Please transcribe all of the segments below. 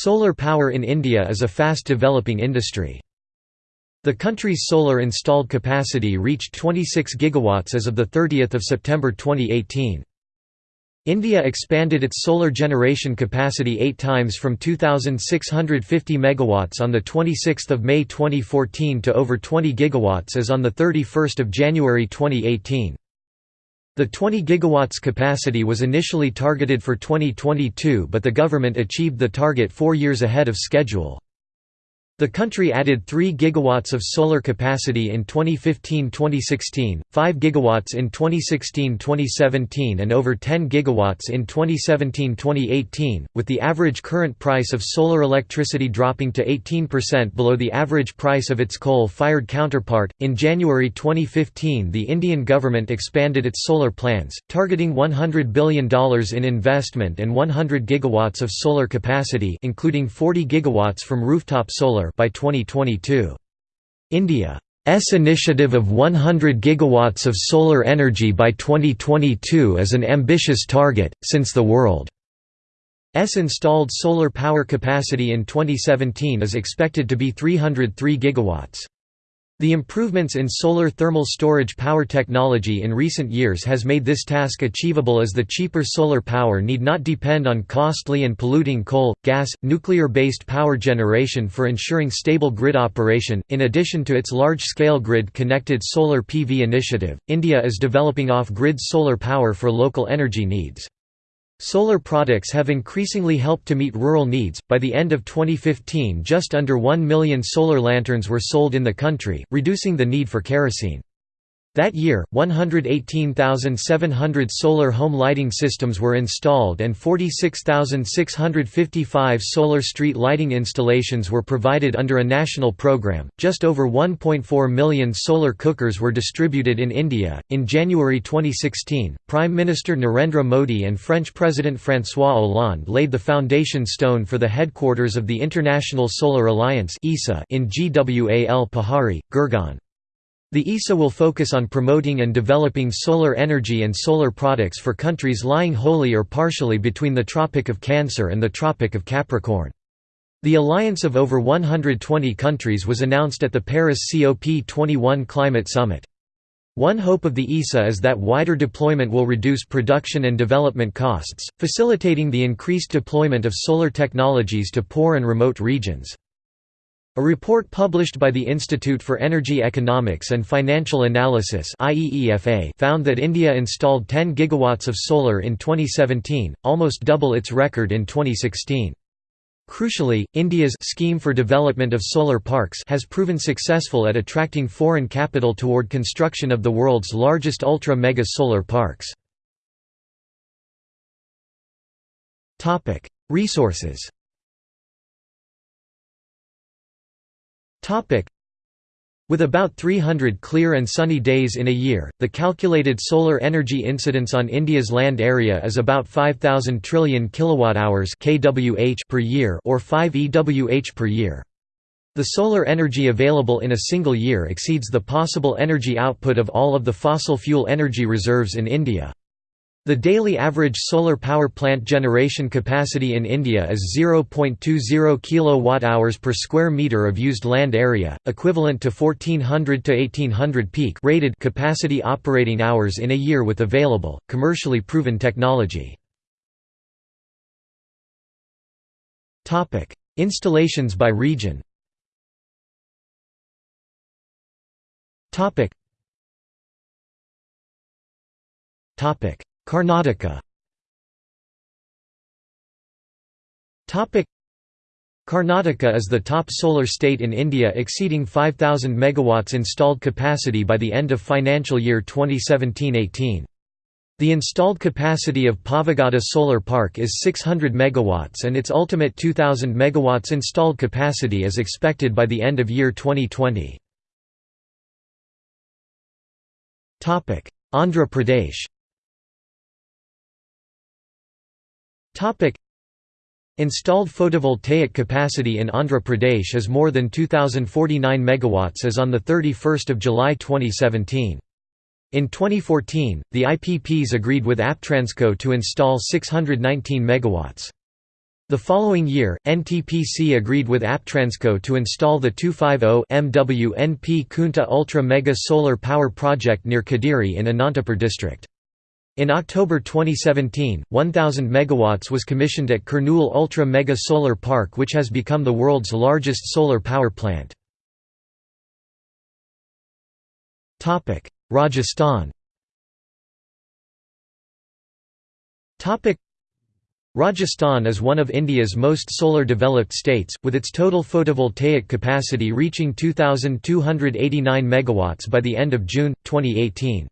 Solar power in India is a fast developing industry. The country's solar installed capacity reached 26 gigawatts as of 30 September 2018. India expanded its solar generation capacity eight times from 2,650 megawatts on 26 May 2014 to over 20 gigawatts as on 31 January 2018. The 20 gigawatts capacity was initially targeted for 2022 but the government achieved the target four years ahead of schedule. The country added 3 gigawatts of solar capacity in 2015-2016, 5 gigawatts in 2016-2017 and over 10 gigawatts in 2017-2018, with the average current price of solar electricity dropping to 18% below the average price of its coal-fired counterpart. In January 2015, the Indian government expanded its solar plans, targeting $100 billion in investment and 100 gigawatts of solar capacity, including 40 gigawatts from rooftop solar by 2022. India's initiative of 100 gigawatts of solar energy by 2022 is an ambitious target, since the world's installed solar power capacity in 2017 is expected to be 303 gigawatts. The improvements in solar thermal storage power technology in recent years has made this task achievable as the cheaper solar power need not depend on costly and polluting coal, gas, nuclear-based power generation for ensuring stable grid operation. In addition to its large-scale grid-connected solar PV initiative, India is developing off-grid solar power for local energy needs. Solar products have increasingly helped to meet rural needs. By the end of 2015, just under 1 million solar lanterns were sold in the country, reducing the need for kerosene. That year, 118,700 solar home lighting systems were installed and 46,655 solar street lighting installations were provided under a national program. Just over 1.4 million solar cookers were distributed in India. In January 2016, Prime Minister Narendra Modi and French President François Hollande laid the foundation stone for the headquarters of the International Solar Alliance in Gwal Pahari, Gurgaon. The ISA will focus on promoting and developing solar energy and solar products for countries lying wholly or partially between the Tropic of Cancer and the Tropic of Capricorn. The alliance of over 120 countries was announced at the Paris COP21 Climate Summit. One hope of the ISA is that wider deployment will reduce production and development costs, facilitating the increased deployment of solar technologies to poor and remote regions. A report published by the Institute for Energy Economics and Financial Analysis found that India installed 10 gigawatts of solar in 2017, almost double its record in 2016. Crucially, India's scheme for development of solar parks has proven successful at attracting foreign capital toward construction of the world's largest ultra-mega solar parks. Resources With about 300 clear and sunny days in a year, the calculated solar energy incidence on India's land area is about 5000 trillion kilowatt-hours (kWh) per year or 5 EWH per year. The solar energy available in a single year exceeds the possible energy output of all of the fossil fuel energy reserves in India. The daily average solar power plant generation capacity in India is 0.20 kWh per square meter of used land area, equivalent to 1400 to 1800 peak rated capacity operating hours in a year with available, commercially proven technology. Installations by region Topic Karnataka Karnataka is the top solar state in India exceeding 5,000 MW installed capacity by the end of financial year 2017–18. The installed capacity of Pavagada Solar Park is 600 MW and its ultimate 2,000 MW installed capacity is expected by the end of year 2020. Andhra Pradesh Installed photovoltaic capacity in Andhra Pradesh is more than 2049 megawatts as on the 31st of July 2017. In 2014, the IPPs agreed with APTRANSCO to install 619 megawatts. The following year, NTPC agreed with Aptransco to install the 250 MW NP Kunta Ultra Mega Solar Power Project near Kadiri in Anantapur district. In October 2017, 1000 megawatts was commissioned at Kurnool Ultra Mega Solar Park which has become the world's largest solar power plant. Rajasthan Rajasthan is one of India's most solar developed states, with its total photovoltaic capacity reaching 2,289 MW by the end of June, 2018.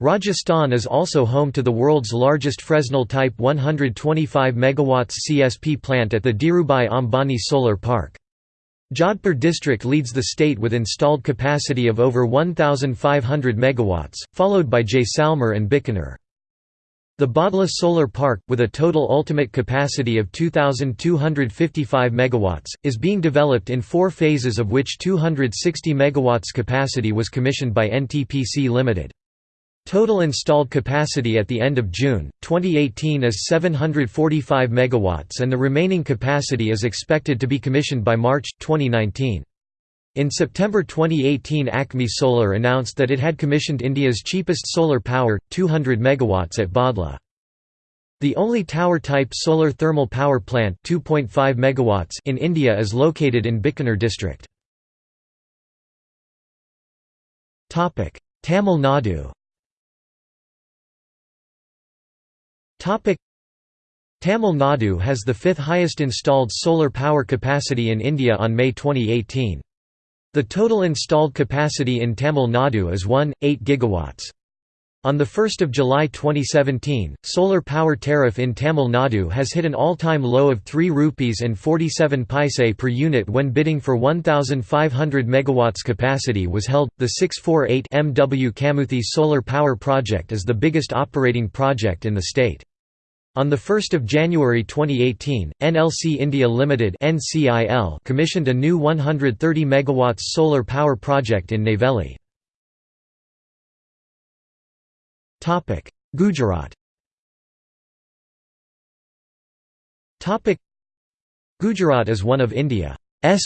Rajasthan is also home to the world's largest Fresnel Type 125 MW CSP plant at the Dhirubhai Ambani Solar Park. Jodhpur district leads the state with installed capacity of over 1,500 MW, followed by Jaisalmer and Bikaner. The Bhadla Solar Park, with a total ultimate capacity of 2,255 MW, is being developed in four phases of which 260 MW capacity was commissioned by NTPC Limited. Total installed capacity at the end of June, 2018 is 745 MW and the remaining capacity is expected to be commissioned by March, 2019. In September 2018 Acme Solar announced that it had commissioned India's cheapest solar power, 200 MW at Bhadla. The only tower-type solar thermal power plant 2.5 megawatts in India is located in Bikaner district. Tamil Nadu Tamil Nadu has the fifth highest installed solar power capacity in India on May 2018. The total installed capacity in Tamil Nadu is 1.8 gigawatts. On 1 July 2017, solar power tariff in Tamil Nadu has hit an all-time low of 3 rupees and 47 paise per unit when bidding for 1,500 MW capacity was held. The 648 MW Kamuthi solar power project is the biggest operating project in the state. On 1 January 2018, NLC India Limited commissioned a new 130 MW solar power project in Neyveli. Gujarat Gujarat is one of India's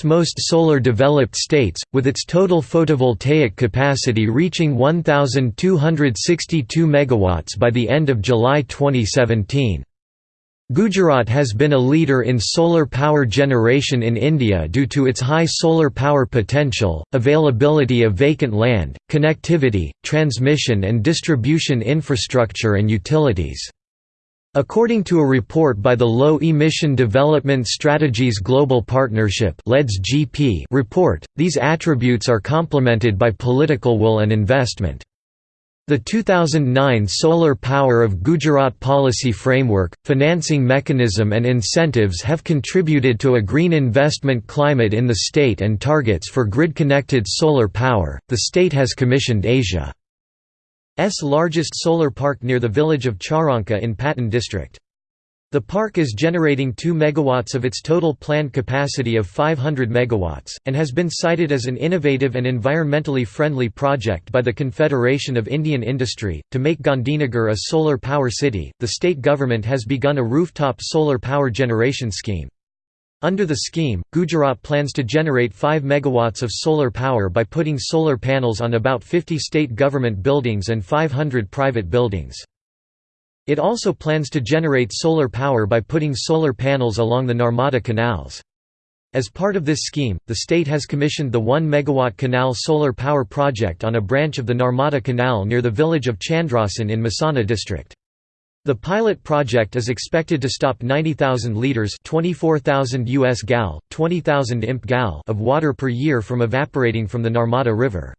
most solar developed states, with its total photovoltaic capacity reaching 1,262 MW by the end of July 2017. Gujarat has been a leader in solar power generation in India due to its high solar power potential, availability of vacant land, connectivity, transmission and distribution infrastructure and utilities. According to a report by the Low Emission Development Strategies Global Partnership GP report, these attributes are complemented by political will and investment. The 2009 Solar Power of Gujarat Policy Framework, financing mechanism and incentives have contributed to a green investment climate in the state and targets for grid-connected solar power. The state has commissioned Asia's largest solar park near the village of Charanka in Patan district. The park is generating 2 MW of its total planned capacity of 500 MW, and has been cited as an innovative and environmentally friendly project by the Confederation of Indian Industry. To make Gandhinagar a solar power city, the state government has begun a rooftop solar power generation scheme. Under the scheme, Gujarat plans to generate 5 MW of solar power by putting solar panels on about 50 state government buildings and 500 private buildings. It also plans to generate solar power by putting solar panels along the Narmada canals. As part of this scheme, the state has commissioned the 1 MW canal solar power project on a branch of the Narmada Canal near the village of Chandrasan in Mehsana district. The pilot project is expected to stop 90,000 liters (24,000 US gal, 20,000 imp gal) of water per year from evaporating from the Narmada River.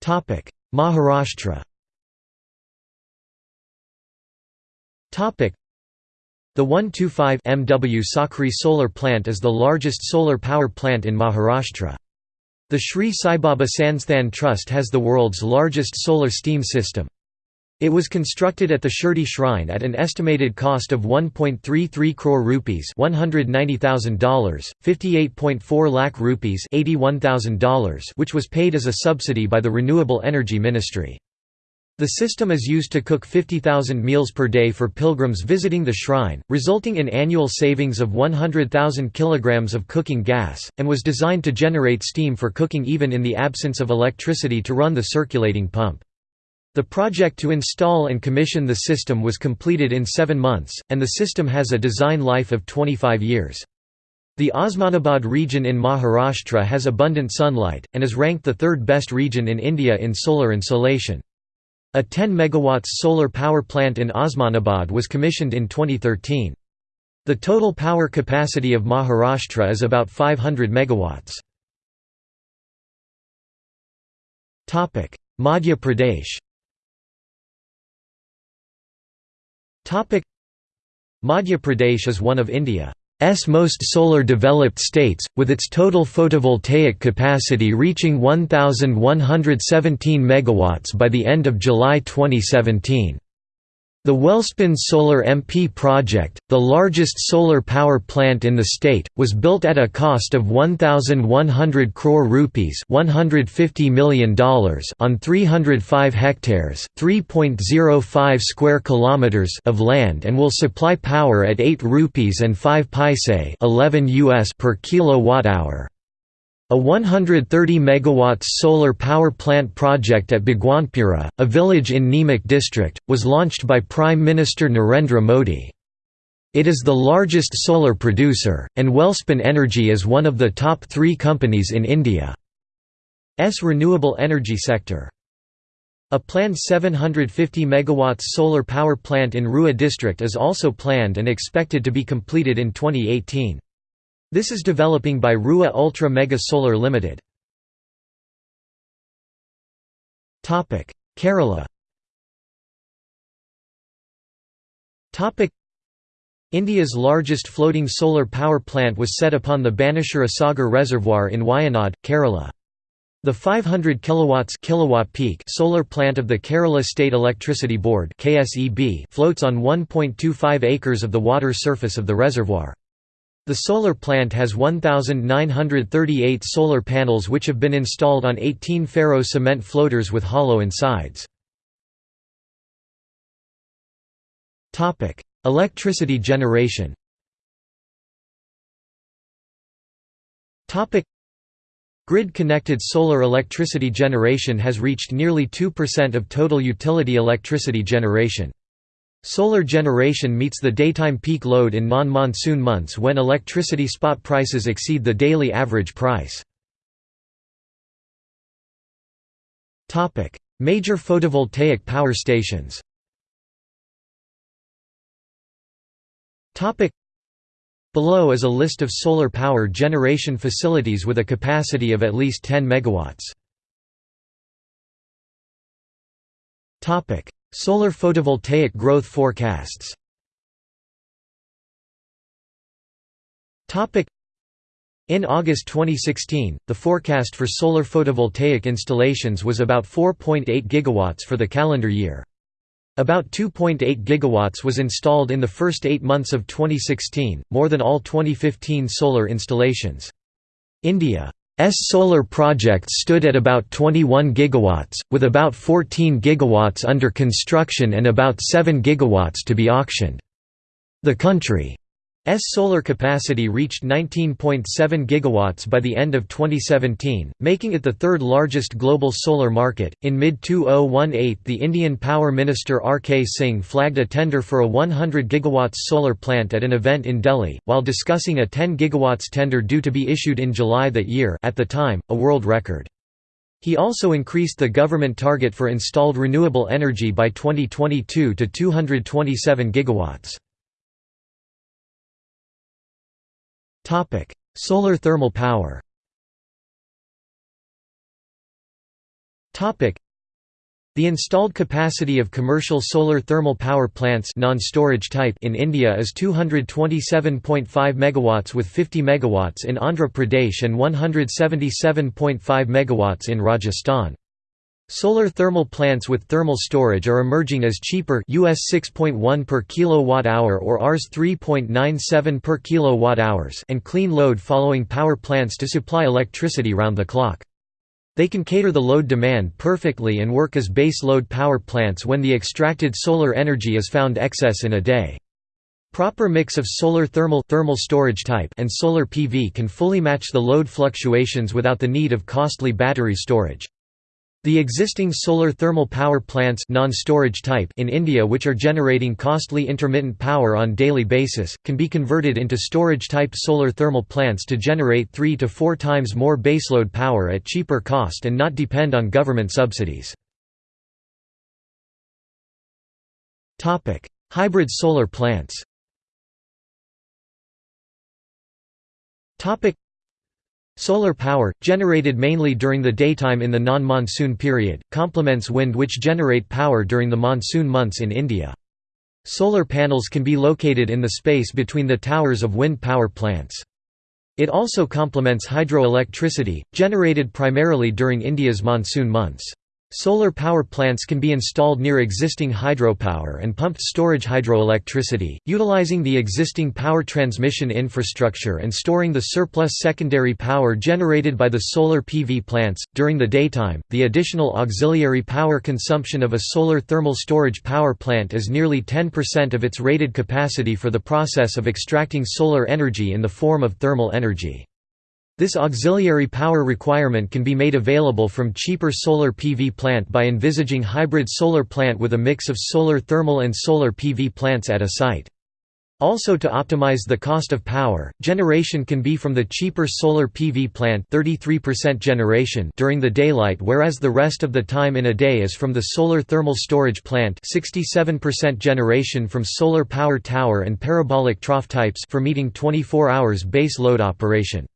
Topic: Maharashtra Topic: The 125 MW Sakri solar plant is the largest solar power plant in Maharashtra. The Sri Saibaba Sansthan Trust has the world's largest solar steam system. It was constructed at the Shirdi Shrine at an estimated cost of 1.33 crore rupees $190,000, 58.4 lakh rupees $81,000 which was paid as a subsidy by the Renewable Energy Ministry. The system is used to cook 50,000 meals per day for pilgrims visiting the shrine, resulting in annual savings of 100,000 kilograms of cooking gas, and was designed to generate steam for cooking even in the absence of electricity to run the circulating pump. The project to install and commission the system was completed in seven months, and the system has a design life of 25 years. The Osmanabad region in Maharashtra has abundant sunlight, and is ranked the third best region in India in solar insolation. A 10 MW solar power plant in Osmanabad was commissioned in 2013. The total power capacity of Maharashtra is about 500 MW. Madhya Pradesh Madhya Pradesh is one of India. S most solar developed states, with its total photovoltaic capacity reaching 1,117 MW by the end of July 2017. The Welspun Solar MP project, the largest solar power plant in the state, was built at a cost of 1100 crore rupees, $150 million on 305 hectares, 3.05 square kilometers of land and will supply power at 8 rupees and 5 paise, 11 US per kilowatt hour. A 130 MW solar power plant project at Bhagwanpura, a village in Neemuch district, was launched by Prime Minister Narendra Modi. It is the largest solar producer, and Welspun Energy is one of the top three companies in India's renewable energy sector. A planned 750 MW solar power plant in Rewa district is also planned and expected to be completed in 2018. This is developing by Rewa Ultra Mega Solar Limited. Topic: Kerala Topic: India's largest floating solar power plant was set upon the Banasura Sagar Reservoir in Wayanad, Kerala. The 500 kilowatts kilowatt peak solar plant of the Kerala State Electricity Board (KSEB) floats on 1.25 acres of the water surface of the reservoir. The solar plant has 1,938 solar panels which have been installed on 18 ferro cement floaters with hollow insides. Electricity generation Grid-connected solar electricity generation has reached nearly 2% of total utility electricity generation. Solar generation meets the daytime peak load in non-monsoon months when electricity spot prices exceed the daily average price. Major photovoltaic power stations Below is a list of solar power generation facilities with a capacity of at least 10 megawatts. Solar photovoltaic growth forecasts in August 2016, the forecast for solar photovoltaic installations was about 4.8 gigawatts for the calendar year. About 2.8 gigawatts was installed in the first eight months of 2016, more than all 2015 solar installations. India solar projects stood at about 21 gigawatts, with about 14 gigawatts under construction and about 7 gigawatts to be auctioned. The country solar capacity reached 19.7 gigawatts by the end of 2017, making it the third largest global solar market. In mid 2018, the Indian Power Minister R.K. Singh flagged a tender for a 100 gigawatts solar plant at an event in Delhi, while discussing a 10 gigawatts tender due to be issued in July that year, at the time, a world record. He also increased the government target for installed renewable energy by 2022 to 227 gigawatts. Topic: Solar thermal power. Topic: The installed capacity of commercial solar thermal power plants non-storage type in India is 227.5 megawatts with 50 megawatts in Andhra Pradesh and 177.5 megawatts in Rajasthan. Solar thermal plants with thermal storage are emerging as cheaper US 6.1 per kilowatt hour or Rs 3.97 per kilowatt hours and clean load following power plants to supply electricity round the clock. They can cater the load demand perfectly and work as base load power plants when the extracted solar energy is found excess in a day. Proper mix of solar thermal thermal storage type and solar PV can fully match the load fluctuations without the need of costly battery storage. The existing solar thermal power plants non-storage type in India which are generating costly intermittent power on daily basis, can be converted into storage-type solar thermal plants to generate 3 to 4 times more baseload power at cheaper cost and not depend on government subsidies. Hybrid solar plants Solar power, generated mainly during the daytime in the non-monsoon period, complements wind which generate power during the monsoon months in India. Solar panels can be located in the space between the towers of wind power plants. It also complements hydroelectricity, generated primarily during India's monsoon months. Solar power plants can be installed near existing hydropower and pumped storage hydroelectricity, utilizing the existing power transmission infrastructure and storing the surplus secondary power generated by the solar PV plants. During the daytime, the additional auxiliary power consumption of a solar thermal storage power plant is nearly 10% of its rated capacity for the process of extracting solar energy in the form of thermal energy. This auxiliary power requirement can be made available from cheaper solar PV plant by envisaging hybrid solar plant with a mix of solar thermal and solar PV plants at a site. Also to optimize the cost of power, generation can be from the cheaper solar PV plant 33% generation during the daylight whereas the rest of the time in a day is from the solar thermal storage plant 67% generation from solar power tower and parabolic trough types for meeting 24 hours base load operation.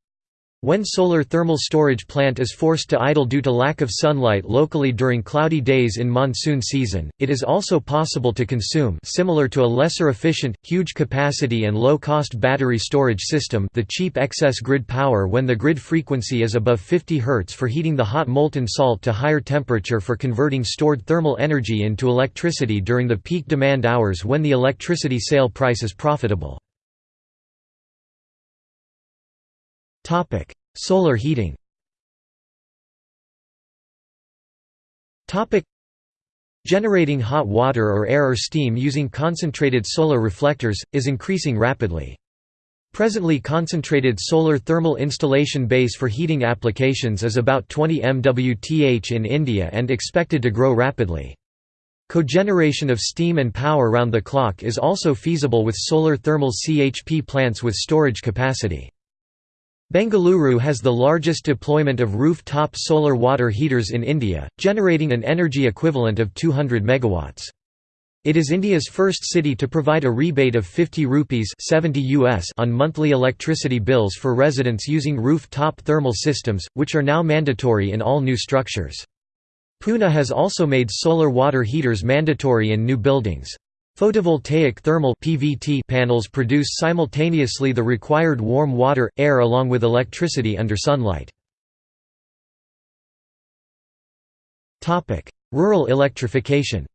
When solar thermal storage plant is forced to idle due to lack of sunlight locally during cloudy days in monsoon season, it is also possible to consume similar to a lesser efficient, huge capacity and low-cost battery storage system the cheap excess grid power when the grid frequency is above 50 Hz for heating the hot molten salt to higher temperature for converting stored thermal energy into electricity during the peak demand hours when the electricity sale price is profitable. Topic: Solar heating. Generating hot water or air or steam using concentrated solar reflectors is increasing rapidly. Presently concentrated solar thermal installation base for heating applications is about 20 MWth in India and expected to grow rapidly. Cogeneration of steam and power round the clock is also feasible with solar thermal CHP plants with storage capacity. Bengaluru has the largest deployment of roof-top solar water heaters in India, generating an energy equivalent of 200 megawatts. It is India's first city to provide a rebate of 50 rupees 70 US on monthly electricity bills for residents using roof-top thermal systems, which are now mandatory in all new structures. Pune has also made solar water heaters mandatory in new buildings. Photovoltaic thermal PVT panels produce simultaneously the required warm water, air along with electricity under sunlight. Rural electrification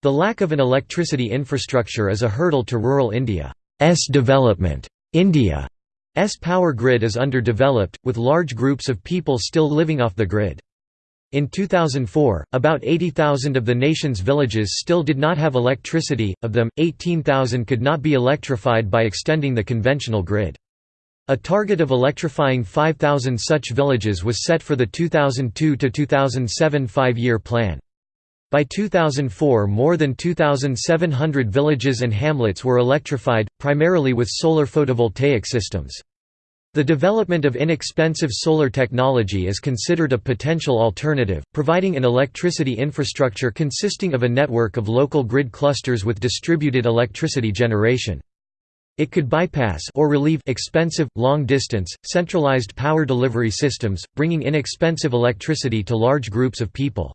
The lack of an electricity infrastructure is a hurdle to rural India's development. India's power grid is underdeveloped, with large groups of people still living off the grid. In 2004, about 80,000 of the nation's villages still did not have electricity, of them, 18,000 could not be electrified by extending the conventional grid. A target of electrifying 5,000 such villages was set for the 2002–2007 five-year plan. By 2004 more than 2,700 villages and hamlets were electrified, primarily with solar photovoltaic systems. The development of inexpensive solar technology is considered a potential alternative, providing an electricity infrastructure consisting of a network of local grid clusters with distributed electricity generation. It could bypass or relieve expensive, long-distance, centralized power delivery systems, bringing inexpensive electricity to large groups of people.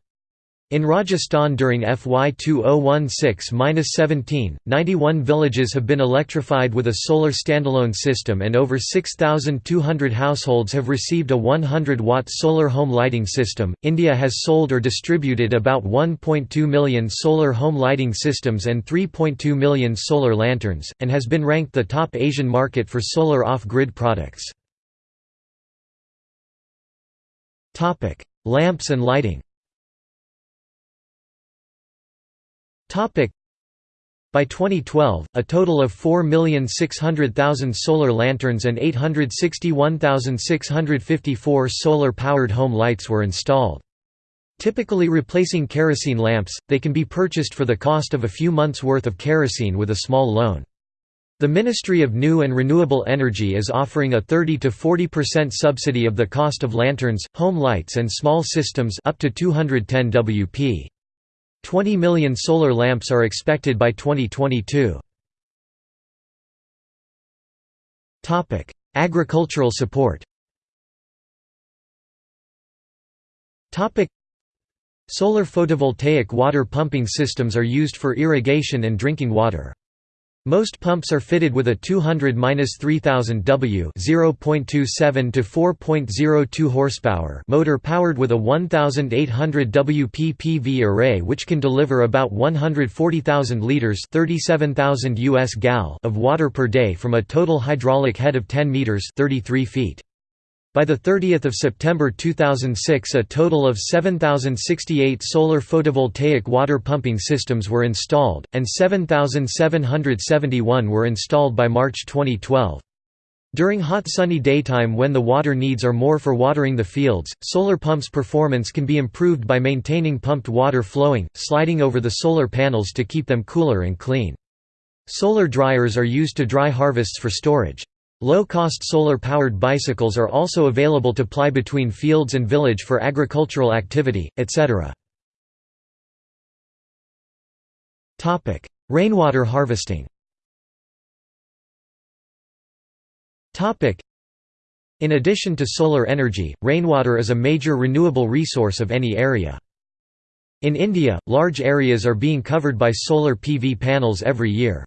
In Rajasthan during FY 2016-17, 91 villages have been electrified with a solar standalone system and over 6,200 households have received a 100-watt solar home lighting system. India has sold or distributed about 1.2 million solar home lighting systems and 3.2 million solar lanterns, and has been ranked the top Asian market for solar off-grid products. Lamps and lighting By 2012, a total of 4,600,000 solar lanterns and 861,654 solar-powered home lights were installed. Typically replacing kerosene lamps, they can be purchased for the cost of a few months' worth of kerosene with a small loan. The Ministry of New and Renewable Energy is offering a 30 to 40% subsidy of the cost of lanterns, home lights and small systems up to 210 WP. 20 million solar lamps are expected by 2022. Agricultural support Solar photovoltaic water pumping systems are used for irrigation and drinking water. Most pumps are fitted with a 200-3000 W (0.27 to 4.02 horsepower) motor powered with a 1800 WP PV array which can deliver about 140,000 liters (37,000 US gal) of water per day from a total hydraulic head of 10 meters (33 feet). By 30 September 2006 a total of 7,068 solar photovoltaic water pumping systems were installed, and 7,771 were installed by March 2012. During hot sunny daytime when the water needs are more for watering the fields, solar pumps' performance can be improved by maintaining pumped water flowing, sliding over the solar panels to keep them cooler and clean. Solar dryers are used to dry harvests for storage. Low-cost solar-powered bicycles are also available to ply between fields and village for agricultural activity, etc. Rainwater harvesting In addition to solar energy, rainwater is a major renewable resource of any area. In India, large areas are being covered by solar PV panels every year.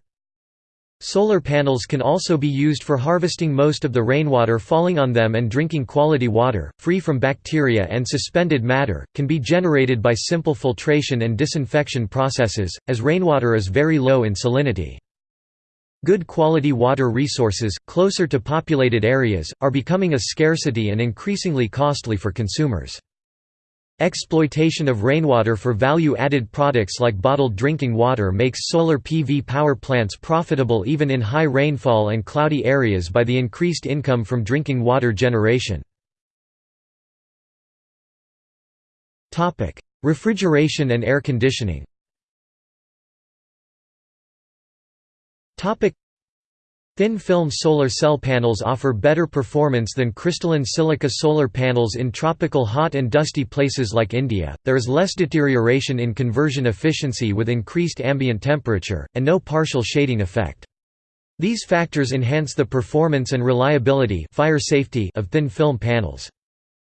Solar panels can also be used for harvesting most of the rainwater falling on them and drinking quality water, free from bacteria and suspended matter, can be generated by simple filtration and disinfection processes, as rainwater is very low in salinity. Good quality water resources, closer to populated areas, are becoming a scarcity and increasingly costly for consumers. Exploitation of rainwater for value-added products like bottled drinking water makes solar PV power plants profitable even in high rainfall and cloudy areas by the increased income from drinking water generation. Refrigeration and air conditioning Thin-film solar cell panels offer better performance than crystalline silica solar panels in tropical hot and dusty places like India. There is less deterioration in conversion efficiency with increased ambient temperature, and no partial shading effect. These factors enhance the performance and reliability fire safety of thin-film panels.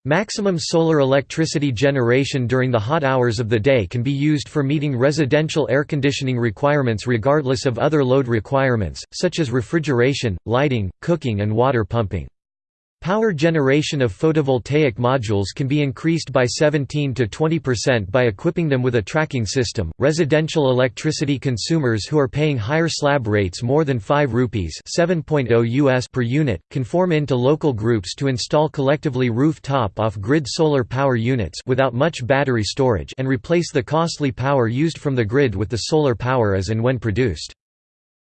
Maximum solar electricity generation during the hot hours of the day can be used for meeting residential air conditioning requirements regardless of other load requirements, such as refrigeration, lighting, cooking and water pumping. Power generation of photovoltaic modules can be increased by 17 to 20% by equipping them with a tracking system. Residential electricity consumers who are paying higher slab rates more than 5 rupees (7.0 US per unit can form into local groups to install collectively rooftop off-grid solar power units without much battery storage and replace the costly power used from the grid with the solar power as and when produced.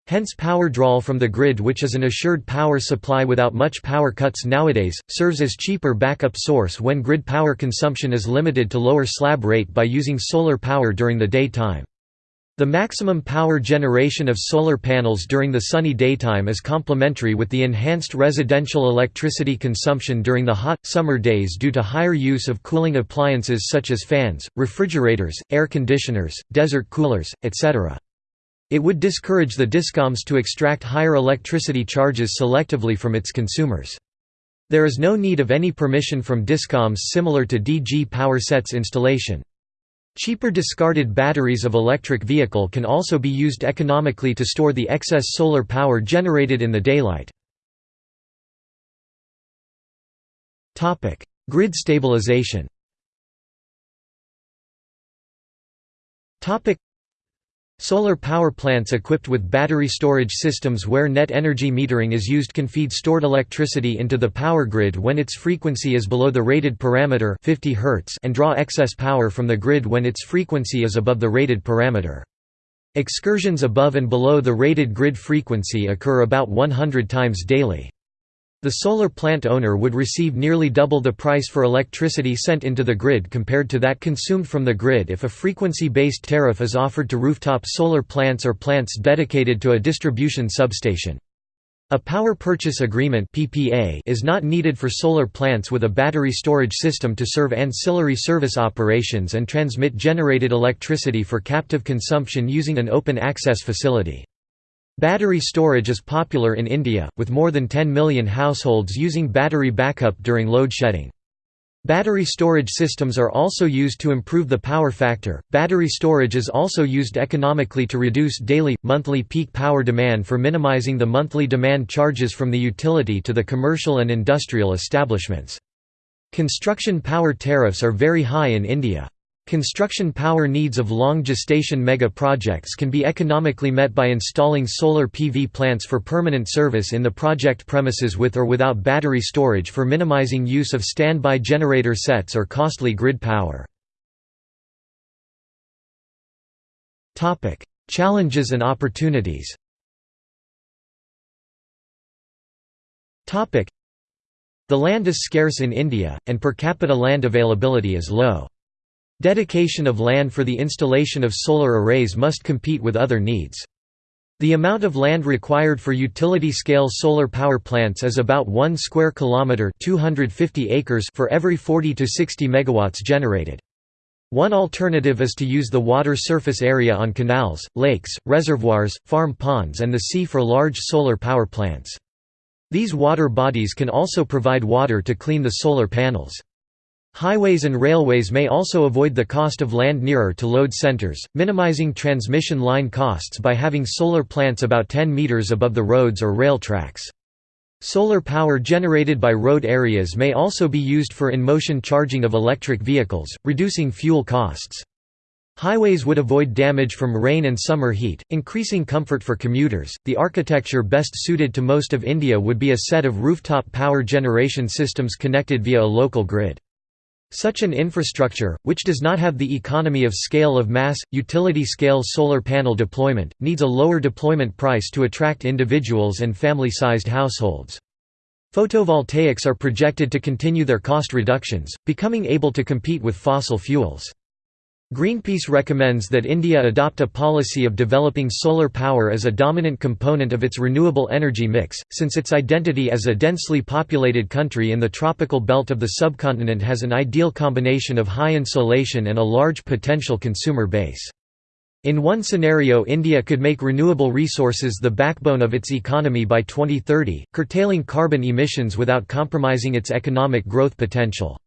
Hence power draw from the grid which is an assured power supply without much power cuts nowadays, serves as cheaper backup source when grid power consumption is limited to lower slab rate by using solar power during the daytime. The maximum power generation of solar panels during the sunny daytime is complementary with the enhanced residential electricity consumption during the hot, summer days due to higher use of cooling appliances such as fans, refrigerators, air conditioners, desert coolers, etc. It would discourage the discoms to extract higher electricity charges selectively from its consumers. There is no need of any permission from discoms similar to DG power sets installation. Cheaper discarded batteries of electric vehicle can also be used economically to store the excess solar power generated in the daylight. Grid stabilization Solar power plants equipped with battery storage systems where net energy metering is used can feed stored electricity into the power grid when its frequency is below the rated parameter 50 Hz and draw excess power from the grid when its frequency is above the rated parameter. Excursions above and below the rated grid frequency occur about 100 times daily. The solar plant owner would receive nearly double the price for electricity sent into the grid compared to that consumed from the grid if a frequency-based tariff is offered to rooftop solar plants or plants dedicated to a distribution substation. A power purchase agreement (PPA) is not needed for solar plants with a battery storage system to serve ancillary service operations and transmit generated electricity for captive consumption using an open access facility. Battery storage is popular in India, with more than 10 million households using battery backup during load shedding. Battery storage systems are also used to improve the power factor. Battery storage is also used economically to reduce daily, monthly peak power demand for minimizing the monthly demand charges from the utility to the commercial and industrial establishments. Construction power tariffs are very high in India. Construction power needs of long gestation mega projects can be economically met by installing solar PV plants for permanent service in the project premises with or without battery storage for minimizing use of standby generator sets or costly grid power. Challenges and opportunities The land is scarce in India, and per capita land availability is low. Dedication of land for the installation of solar arrays must compete with other needs. The amount of land required for utility-scale solar power plants is about 1 square kilometer (250 acres) for every 40 to 60 megawatts generated. One alternative is to use the water surface area on canals, lakes, reservoirs, farm ponds and the sea for large solar power plants. These water bodies can also provide water to clean the solar panels. Highways and railways may also avoid the cost of land nearer to load centers, minimizing transmission line costs by having solar plants about 10 meters above the roads or rail tracks. Solar power generated by road areas may also be used for in-motion charging of electric vehicles, reducing fuel costs. Highways would avoid damage from rain and summer heat, increasing comfort for commuters. The architecture best suited to most of India would be a set of rooftop power generation systems connected via a local grid. Such an infrastructure, which does not have the economy of scale of mass, utility-scale solar panel deployment, needs a lower deployment price to attract individuals and family-sized households. Photovoltaics are projected to continue their cost reductions, becoming able to compete with fossil fuels. Greenpeace recommends that India adopt a policy of developing solar power as a dominant component of its renewable energy mix, since its identity as a densely populated country in the tropical belt of the subcontinent has an ideal combination of high insolation and a large potential consumer base. In one scenario India could make renewable resources the backbone of its economy by 2030, curtailing carbon emissions without compromising its economic growth potential.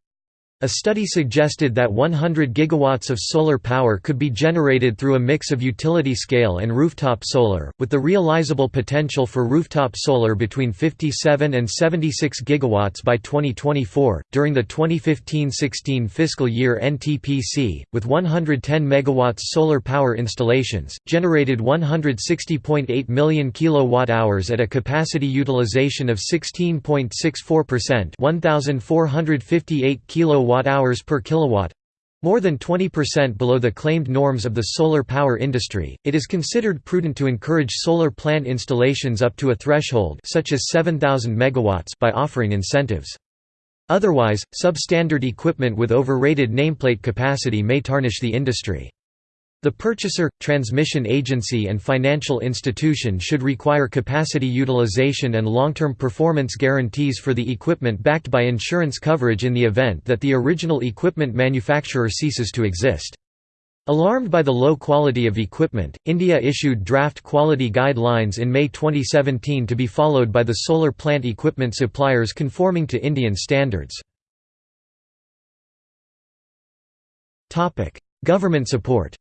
A study suggested that 100 gigawatts of solar power could be generated through a mix of utility-scale and rooftop solar, with the realizable potential for rooftop solar between 57 and 76 gigawatts by 2024. During the 2015-16 fiscal year NTPC, with 110 megawatts solar power installations, generated 160.8 million kilowatt-hours at a capacity utilization of 16.64%, 1458 kilowatt per kilowatt more than 20% below the claimed norms of the solar power industry, it is considered prudent to encourage solar plant installations up to a threshold such as 7,000 MW by offering incentives. Otherwise, substandard equipment with overrated nameplate capacity may tarnish the industry. The purchaser, transmission agency and financial institution should require capacity utilization and long-term performance guarantees for the equipment backed by insurance coverage in the event that the original equipment manufacturer ceases to exist. Alarmed by the low quality of equipment, India issued draft quality guidelines in May 2017 to be followed by the solar plant equipment suppliers conforming to Indian standards. Government support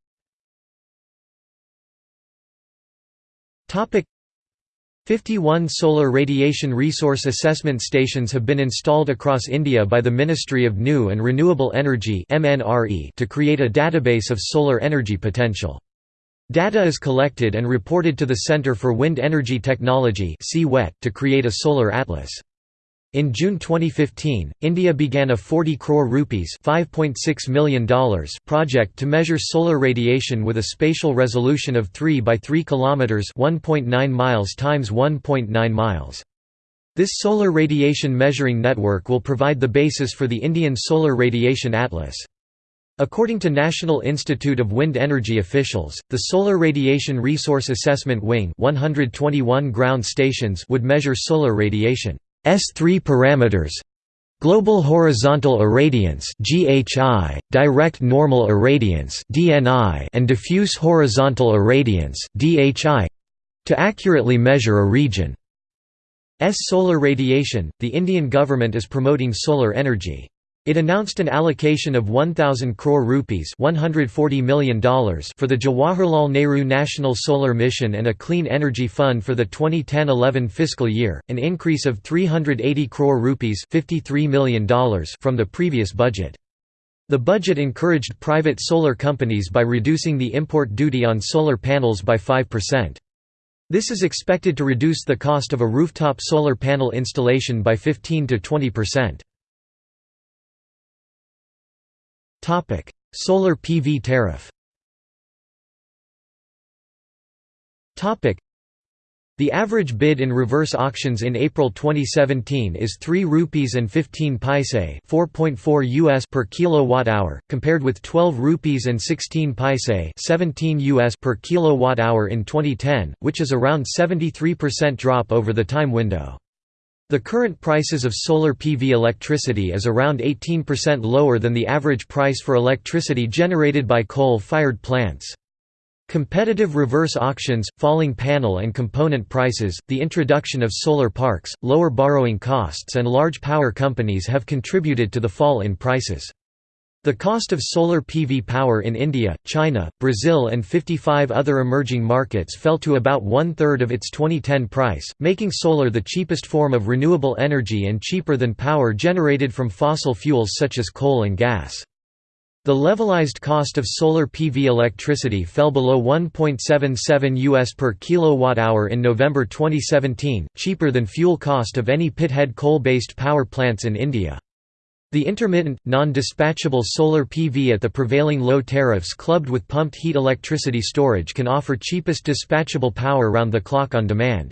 51 solar radiation resource assessment stations have been installed across India by the Ministry of New and Renewable Energy to create a database of solar energy potential. Data is collected and reported to the Centre for Wind Energy Technology to create a solar atlas. In June 2015, India began a 40 crore rupees $5.6 million project to measure solar radiation with a spatial resolution of 3 by 3 kilometers, 1.9 miles times 1.9 miles. This solar radiation measuring network will provide the basis for the Indian Solar Radiation Atlas. According to National Institute of Wind Energy officials, the Solar Radiation Resource Assessment Wing 121 ground stations would measure solar radiation. S3 parameters Global horizontal irradiance (GHI), direct normal irradiance (DNI), and diffuse horizontal irradiance (DHI) to accurately measure a region. S solar radiation. The Indian government is promoting solar energy. It announced an allocation of 1000 crore rupees $140 million for the Jawaharlal Nehru National Solar Mission and a Clean Energy Fund for the 2010-11 fiscal year, an increase of 380 crore rupees $53 million from the previous budget. The budget encouraged private solar companies by reducing the import duty on solar panels by 5%. This is expected to reduce the cost of a rooftop solar panel installation by 15 to 20%. Topic: Solar PV tariff. Topic: The average bid in reverse auctions in April 2017 is 3 rupees and 15 paise, 4.4 US per kilowatt hour, compared with 12 rupees and 16 paise, 17 US per kilowatt hour in 2010, which is around 73% drop over the time window. The current prices of solar PV electricity is around 18% lower than the average price for electricity generated by coal-fired plants. Competitive reverse auctions, falling panel and component prices, the introduction of solar parks, lower borrowing costs and large power companies have contributed to the fall in prices. The cost of solar PV power in India, China, Brazil and 55 other emerging markets fell to about one-third of its 2010 price, making solar the cheapest form of renewable energy and cheaper than power generated from fossil fuels such as coal and gas. The levelized cost of solar PV electricity fell below 1.77 US per kilowatt-hour in November 2017, cheaper than fuel cost of any pithead coal-based power plants in India. The intermittent, non-dispatchable solar PV at the prevailing low tariffs clubbed with pumped heat electricity storage can offer cheapest dispatchable power round the clock on demand.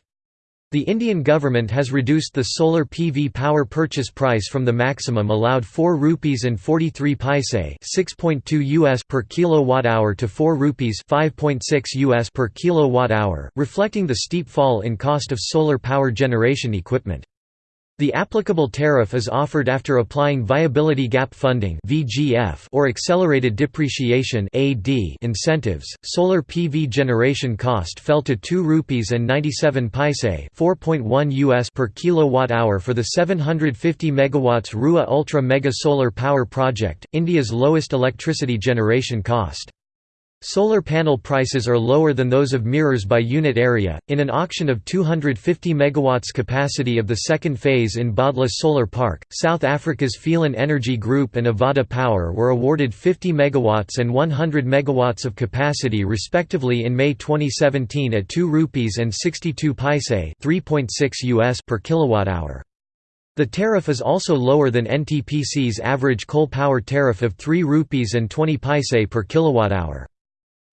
The Indian government has reduced the solar PV power purchase price from the maximum allowed 4 rupees and 43 paise, 6.2 US per kilowatt hour to 4 rupees, 5.6 US per kilowatt hour, reflecting the steep fall in cost of solar power generation equipment. The applicable tariff is offered after applying viability gap funding or accelerated depreciation incentives. Solar PV generation cost fell to 2 rupees and 97 paise, 4.1 US per kilowatt hour for the 750 megawatts Rewa Ultra Mega Solar Power Project, India's lowest electricity generation cost. Solar panel prices are lower than those of mirrors by unit area. In an auction of 250 megawatts capacity of the second phase in Bhadla Solar Park, South Africa's Phelan Energy Group and Avaada Power were awarded 50 megawatts and 100 megawatts of capacity respectively in May 2017 at 2 rupees and 62 paise, 3.6 US per kilowatt hour. The tariff is also lower than NTPC's average coal power tariff of 3 rupees and 20 paise per kilowatt hour.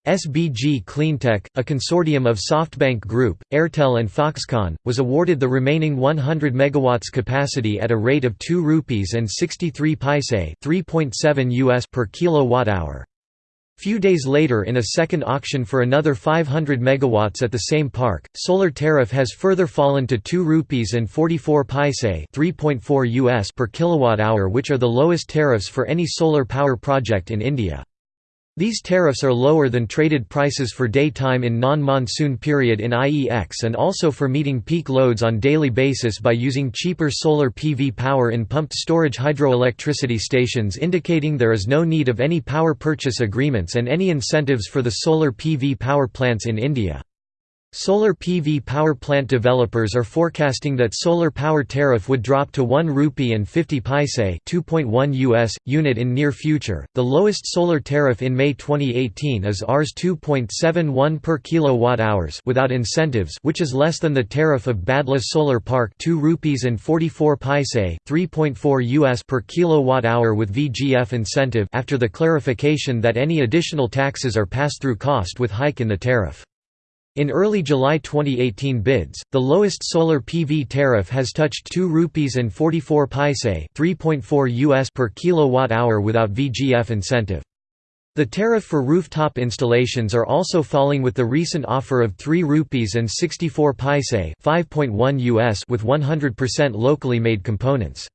SBG Cleantech, a consortium of SoftBank Group, Airtel and Foxconn, was awarded the remaining 100 megawatts capacity at a rate of 2 rupees and 63 paise, 3.7 US per kilowatt hour. Few days later in a second auction for another 500 megawatts at the same park, solar tariff has further fallen to 2 rupees and 44 paise, 3.4 US per kilowatt hour which are the lowest tariffs for any solar power project in India. These tariffs are lower than traded prices for daytime in non-monsoon period in IEX and also for meeting peak loads on daily basis by using cheaper solar PV power in pumped storage hydroelectricity stations indicating there is no need of any power purchase agreements and any incentives for the solar PV power plants in India. Solar PV power plant developers are forecasting that solar power tariff would drop to 1 rupee and 50 paise, 2.1 US unit in near future. The lowest solar tariff in May 2018 is Rs 2.71 per kilowatt hours without incentives, which is less than the tariff of Bhadla Solar Park, 2 rupees and 44 paise, 3.4 US per kilowatt hour with VGF incentive after the clarification that any additional taxes are pass-through cost with hike in the tariff. In early July 2018 bids, the lowest solar PV tariff has touched 2 rupees and 44 paise, 3.4 US per kilowatt hour without VGF incentive. The tariff for rooftop installations are also falling with the recent offer of 3 rupees and 64 paise, 5.1 US with 100% locally made components.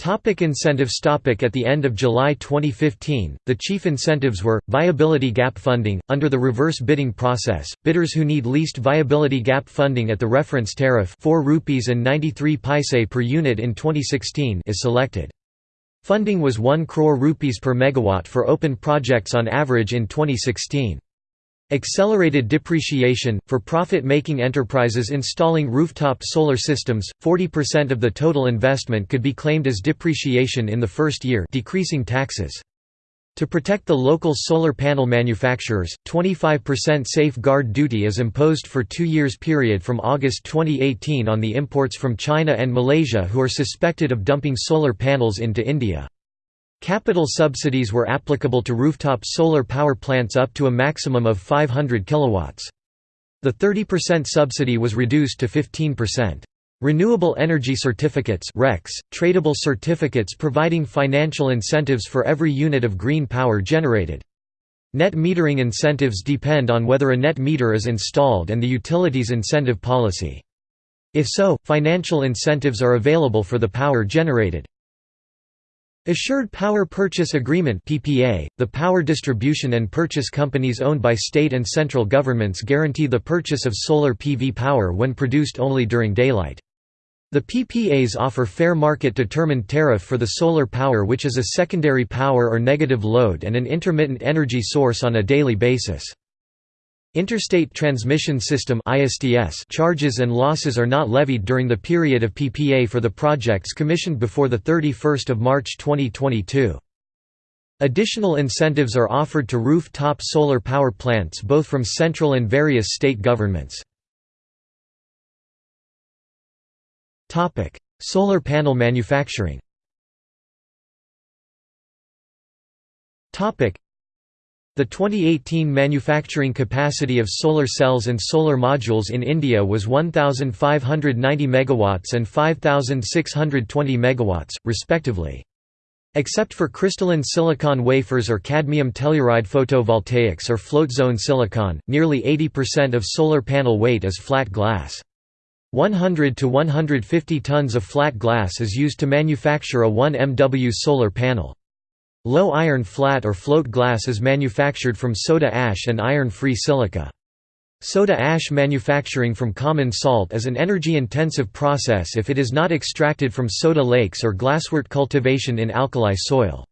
Topic incentives topic At the end of July 2015, the chief incentives were, viability gap funding, under the reverse bidding process, bidders who need least viability gap funding at the reference tariff 4 rupees and 93 paise per unit in 2016 is selected. Funding was 1 crore rupees per megawatt for open projects on average in 2016. Accelerated depreciation for profit-making enterprises installing rooftop solar systems, 40% of the total investment could be claimed as depreciation in the first year, decreasing taxes. To protect the local solar panel manufacturers, 25% safeguard duty is imposed for 2 years period from August 2018 on the imports from China and Malaysia who are suspected of dumping solar panels into India. Capital subsidies were applicable to rooftop solar power plants up to a maximum of 500 kilowatts. The 30% subsidy was reduced to 15%. Renewable Energy Certificates RECs, tradable certificates providing financial incentives for every unit of green power generated. Net metering incentives depend on whether a net meter is installed and the utility's incentive policy. If so, financial incentives are available for the power generated. Assured Power Purchase Agreement PPA, the power distribution and purchase companies owned by state and central governments guarantee the purchase of solar PV power when produced only during daylight. The PPAs offer fair market-determined tariff for the solar power which is a secondary power or negative load and an intermittent energy source on a daily basis. Interstate Transmission System charges and losses are not levied during the period of PPA for the projects commissioned before 31 March 2022. Additional incentives are offered to rooftop solar power plants both from central and various state governments. Solar panel manufacturing the 2018 manufacturing capacity of solar cells and solar modules in India was 1590 MW and 5620 MW, respectively. Except for crystalline silicon wafers or cadmium telluride photovoltaics or float zone silicon, nearly 80% of solar panel weight is flat glass. 100 to 150 tons of flat glass is used to manufacture a 1 MW solar panel. Low iron flat or float glass is manufactured from soda ash and iron-free silica. Soda ash manufacturing from common salt is an energy-intensive process if it is not extracted from soda lakes or glasswort cultivation in alkali soil.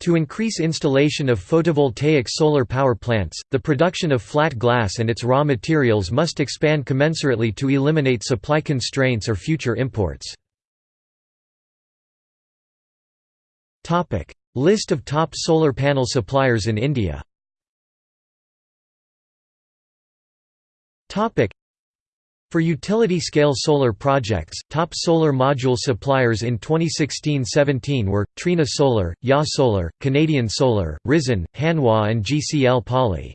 To increase installation of photovoltaic solar power plants, the production of flat glass and its raw materials must expand commensurately to eliminate supply constraints or future imports. List of top solar panel suppliers in India For utility-scale solar projects, top solar module suppliers in 2016–17 were, Trina Solar, JA Solar, Canadian Solar, Risen, Hanwha and GCL Poly.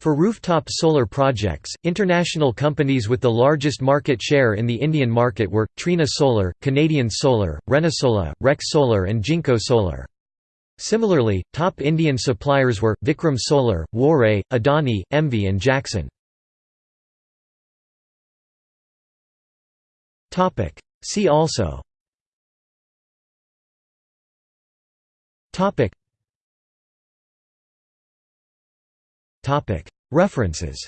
For rooftop solar projects, international companies with the largest market share in the Indian market were, Trina Solar, Canadian Solar, Renesola, Rec Solar and Jinko Solar. Similarly, top Indian suppliers were, Vikram Solar, Waaree, Adani, EMMVEE and Jakson. See also References